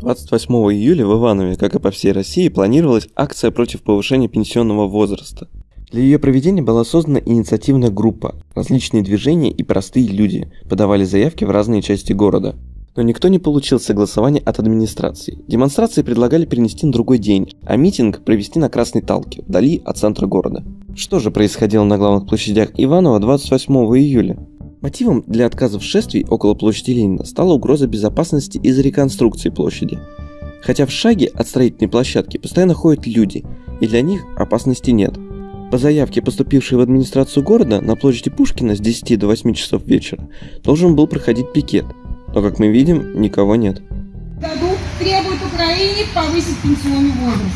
28 июля в Иванове, как и по всей России, планировалась акция против повышения пенсионного возраста. Для ее проведения была создана инициативная группа. Различные движения и простые люди подавали заявки в разные части города. Но никто не получил согласования от администрации. Демонстрации предлагали перенести на другой день, а митинг провести на Красной Талке, вдали от центра города. Что же происходило на главных площадях Иванова 28 июля? Мотивом для отказа в шествий около площади Ленина стала угроза безопасности из-за реконструкции площади. Хотя в шаге от строительной площадки постоянно ходят люди, и для них опасности нет. По заявке, поступившей в администрацию города, на площади Пушкина с 10 до 8 часов вечера должен был проходить пикет, но, как мы видим, никого нет. году требует Украине повысить пенсионный возраст.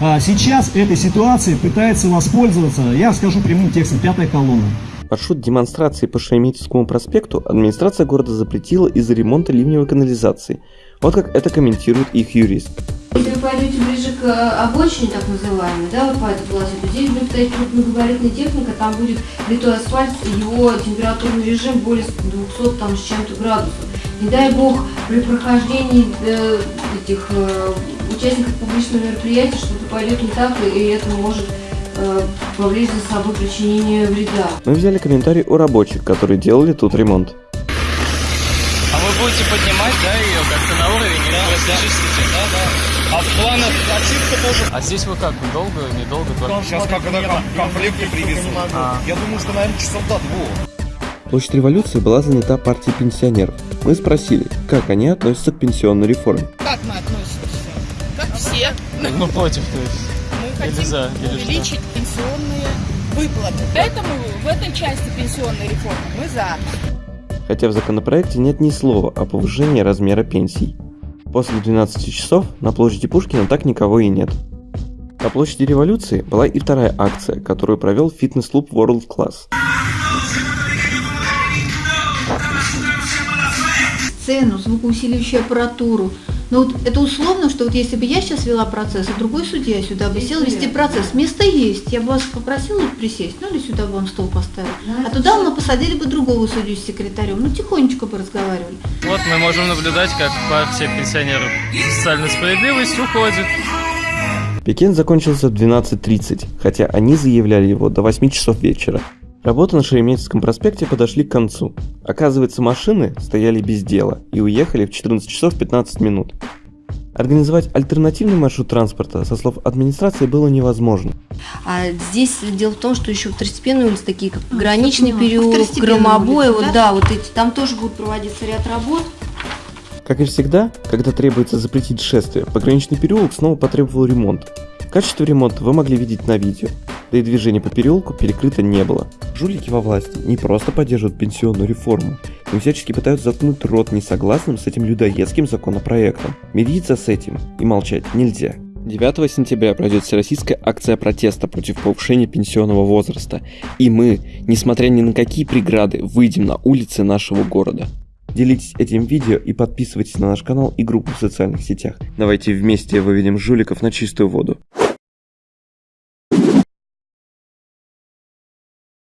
А сейчас этой ситуацией пытается воспользоваться, я скажу прямым текстом, пятая колонна. Маршрут демонстрации по Шереметьевскому проспекту администрация города запретила из-за ремонта ливневой канализации. Вот как это комментирует их юрист. Если вы пойдете ближе к э, обочине, так называемой, да, вот по этой полосе, то здесь будет стоять крупногабаритная техника, там будет литой асфальт, его температурный режим более 200 там, с чем-то градусов. Не дай бог, при прохождении э, этих э, участников публичного мероприятия что-то пойдет не так, и это может повлечь за собой причинение вреда. Мы взяли комментарий у рабочих, которые делали тут ремонт. А вы будете поднимать, да, ее как-то на уровень? Да, да. да, да. А в планах очистка тоже? А здесь вы как, долго, недолго? Только... Сейчас как ком- комплекты привезут. А. Я думаю, что, наверное, часов до двух. Площадь революции была занята партией пенсионеров. Мы спросили, как они относятся к пенсионной реформе. Как мы относимся? Как все. Ну, против, то есть. Хотим за, или что? увеличить пенсионные выплаты. Поэтому в этой части пенсионной реформы мы за. Хотя в законопроекте нет ни слова о повышении размера пенсий. После 12 часов на площади Пушкина так никого и нет. На площади революции была и вторая акция, которую провел фитнес-клуб World Class. сцену, звукоусиливающую аппаратуру. Но вот это условно, что вот если бы я сейчас вела процесс, а другой судья сюда бы сел вести процесс, место есть, я бы вас попросила присесть, ну или сюда бы он стол поставил. А туда мы посадили бы другого судью с секретарем, ну тихонечко бы разговаривали. Вот мы можем наблюдать, как партия пенсионеров социальной справедливости уходит. Пикет закончился в 12.30, хотя они заявляли его до 8 часов вечера. Работы на Шереметьевском проспекте подошли к концу. Оказывается, машины стояли без дела и уехали в 14 часов 15 минут. Организовать альтернативный маршрут транспорта, со слов администрации, было невозможно. А здесь дело в том, что еще второстепенные улицы, такие как А, Граничный переулок, Второстепенные Громобой, улицы, вот да? да, вот эти, там тоже будет проводиться ряд работ. Как и всегда, когда требуется запретить шествие, пограничный переулок снова потребовал ремонта. Качество ремонта вы могли видеть на видео, да и движение по переулку перекрыто не было. Жулики во власти не просто поддерживают пенсионную реформу, но всячески пытаются заткнуть рот несогласным с этим людоедским законопроектом. Мириться с этим и молчать нельзя. 9 сентября пройдет всероссийская акция протеста против повышения пенсионного возраста, и мы, несмотря ни на какие преграды, выйдем на улицы нашего города. Делитесь этим видео и подписывайтесь на наш канал и группу в социальных сетях. Давайте вместе выведем жуликов на чистую воду.